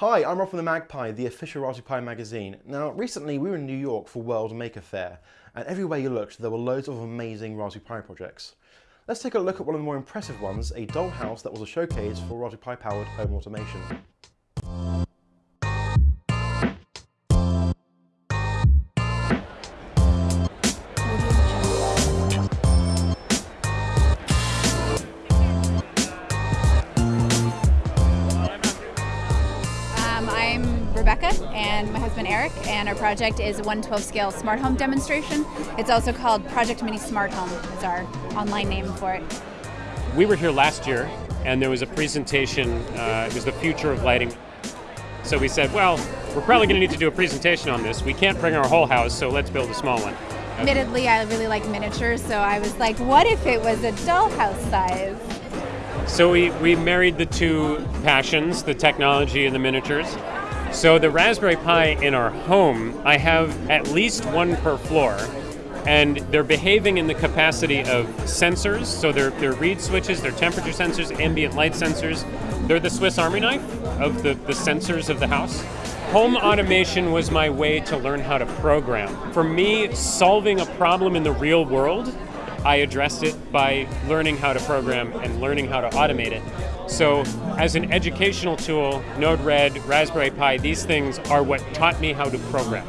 Hi, I'm Rob from the MagPi, the official Raspberry Pi magazine. Now, recently we were in New York for World Maker Faire, and everywhere you looked there were loads of amazing Raspberry Pi projects. Let's take a look at one of the more impressive ones, a dollhouse that was a showcase for Raspberry Pi powered home automation. And my husband Eric, and our project is a 112 scale smart home demonstration. It's also called Project Mini Smart Home, is our online name for it. We were here last year, and there was a presentation. Uh, it was the future of lighting. So we said, well, we're probably going to need to do a presentation on this. We can't bring our whole house, so let's build a small one. Admittedly, I really like miniatures, so I was like, what if it was a dollhouse size? So we, we married the two passions, the technology and the miniatures. So the Raspberry Pi in our home, I have at least one per floor, and they're behaving in the capacity of sensors. So they're, they're reed switches, they're temperature sensors, ambient light sensors. They're the Swiss Army knife of the, the sensors of the house. Home automation was my way to learn how to program. For me, solving a problem in the real world I addressed it by learning how to program and learning how to automate it. So, as an educational tool, Node-RED, Raspberry Pi, these things are what taught me how to program.